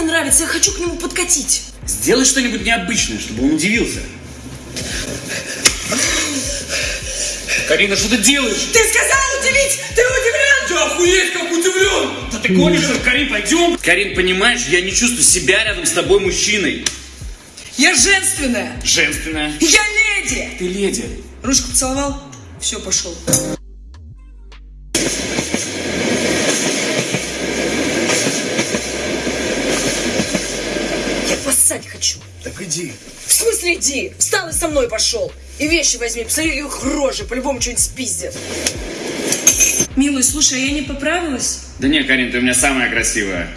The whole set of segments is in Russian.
мне нравится, я хочу к нему подкатить. Сделай что-нибудь необычное, чтобы он удивился. Карина, что ты делаешь? Ты сказал удивить! Ты удивлен! Ты охуеть, как удивлен! Да ты гонишь, Карин, пойдем! Карин, понимаешь, я не чувствую себя рядом с тобой мужчиной. Я женственная! Женственная. Я леди! Ты леди. Ручку поцеловал? Все, пошел. Так иди. В смысле иди? Встал и со мной пошел. И вещи возьми, посмотри, их рожи, по-любому что-нибудь спиздят. Милый, слушай, а я не поправилась? Да не, Карин, ты у меня самая красивая.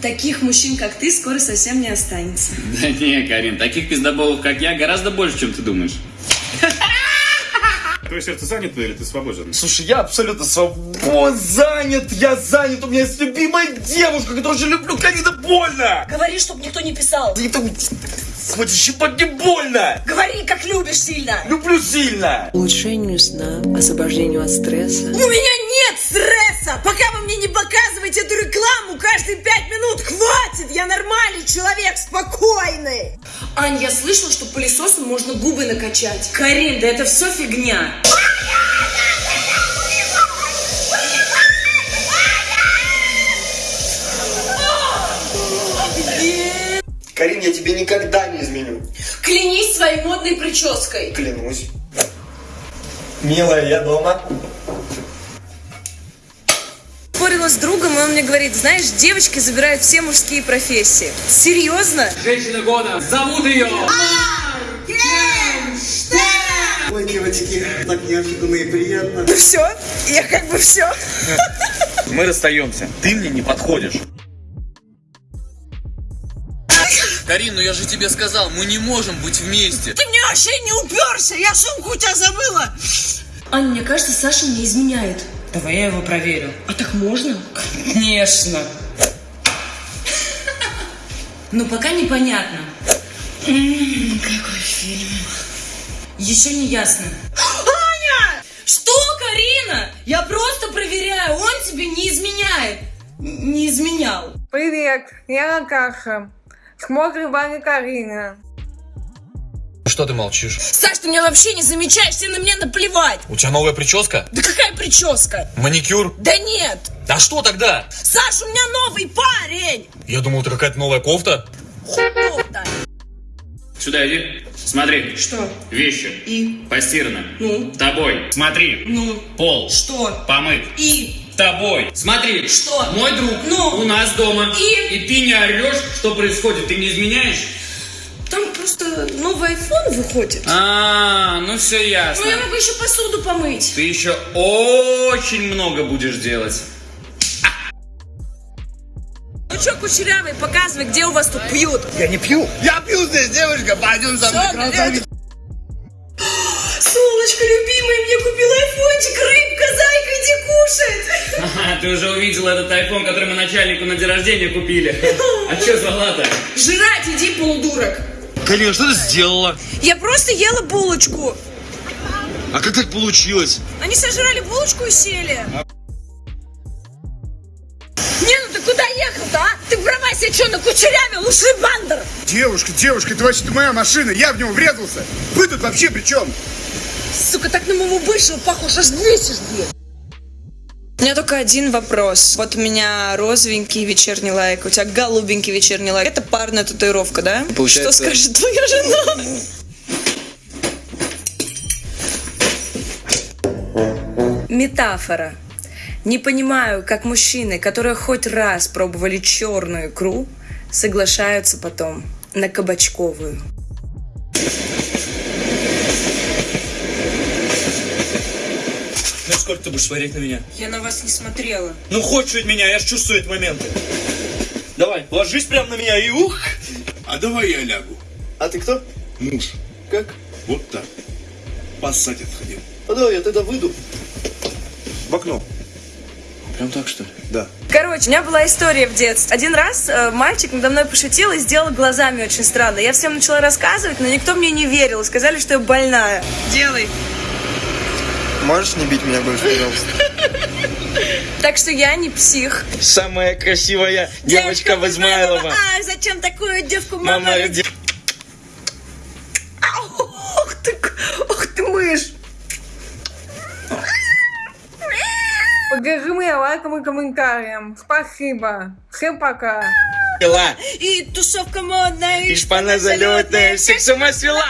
Таких мужчин, как ты, скоро совсем не останется. Да не, Карин, таких пиздоболов, как я, гораздо больше, чем ты думаешь. Твое сердце занято или ты свободен? Слушай, я абсолютно свободен, занят, я занят, у меня есть любимая девушка, которую очень люблю, Карина, больно! Говори, чтоб никто не писал. Да это, смотри, щипать не больно! Говори, как любишь сильно. Люблю сильно! улучшению сна, освобождению от стресса. У меня нет стресса! Пока вы мне не показываете эту рекламу каждые пять минут, хватит! Я нормальный человек, спокойный! Ань, я слышала, что пылесосом можно губы накачать. Карин, да это все фигня. Карин, я тебе никогда не изменю. Клянись своей модной прической. Клянусь. Милая, я дома. С другом, и он мне говорит, знаешь, девочки забирают все мужские профессии. Серьезно? Женщина года, зовут ее! Ой, девочки, так неожиданно и приятно. Ну все, я как бы все. Мы расстаемся. Ты мне не подходишь. Карин, ну я же тебе сказал, мы не можем быть вместе. Ты мне вообще не уперся, я сумку у тебя забыла. Аня, мне кажется, Саша мне изменяет. Давай я его проверю. А так можно? Конечно. Ну, пока непонятно. М, Какой фильм. Еще не ясно. Аня! Что, Карина? Я просто проверяю, он тебе не изменяет. Не изменял. Привет, я Наташа. Смотрит Ваня Карина. Что ты молчишь? Саш, ты меня вообще не замечаешь, тебе на меня наплевать. У тебя новая прическа? Да какая прическа? Маникюр? Да нет. А что тогда? Саш, у меня новый парень. Я думал, это какая-то новая кофта. Хуёв-то. Сюда иди. Смотри. Что? Вещи. И? Постираны. Ну? Тобой. Смотри. Ну? Пол. Что? Помыт. И? Тобой. Смотри. Что? Мой друг. Ну? У нас дома. И? И ты не орешь, что происходит. Ты не изменяешь? Просто новый айфон выходит. А, ну все ясно. Ну, я могу еще посуду помыть. Ты еще очень много будешь делать. Ну что, кучерявый, показывай, где у вас тут пьют. Я не пью. Я пью здесь, девушка, пойдем со мной. Солнышко любимое, мне купил айфончик, рыбка, зайка, иди кушать. Ага, ты уже увидел этот айфон, который мы начальнику на день рождения купили. А что звала-то? Жрать иди, полудурок. Карин, что ты сделала? Я просто ела булочку. А как так получилось? Они сожрали булочку и сели. Не, ну ты куда ехал-то, а? Ты права себе что, накучерявил? Ушли бандер. Девушка, девушка, это вообще-то моя машина, я в него врезался. Вы тут вообще при чем? Сука, так на моего бывшего похож, аж бесишь, блин. У меня только один вопрос. Вот у меня розовенький вечерний лайк, у тебя голубенький вечерний лайк. Это парная татуировка, да? Получается- Что скажет твоя жена? Метафора. Не понимаю, как мужчины, которые хоть раз пробовали черную икру, соглашаются потом на кабачковую. Сколько ты будешь смотреть на меня? Я на вас не смотрела. Ну хочешь от меня, я ж чувствую этот момент. Давай, ложись прямо на меня и ух! А давай я лягу. А ты кто? Муж. Как? Вот так. Поссать отходил. А давай я тогда выйду. В окно. Прям так что ли? Да. Короче, у меня была история в детстве. Один раз э, мальчик надо мной пошутил и сделал глазами очень странно. Я всем начала рассказывать, но никто мне не верил. Сказали, что я больная. Делай. Можешь не бить меня больше, пожалуйста? Так что я не псих. Самая красивая девочка в Измайлово. А, зачем такую девку Мама. Ух ты, ух ты мышь. Меня лайком и комментарием. Спасибо. Всем пока. И тусовка модная, И шпана залетная, всех с ума свела.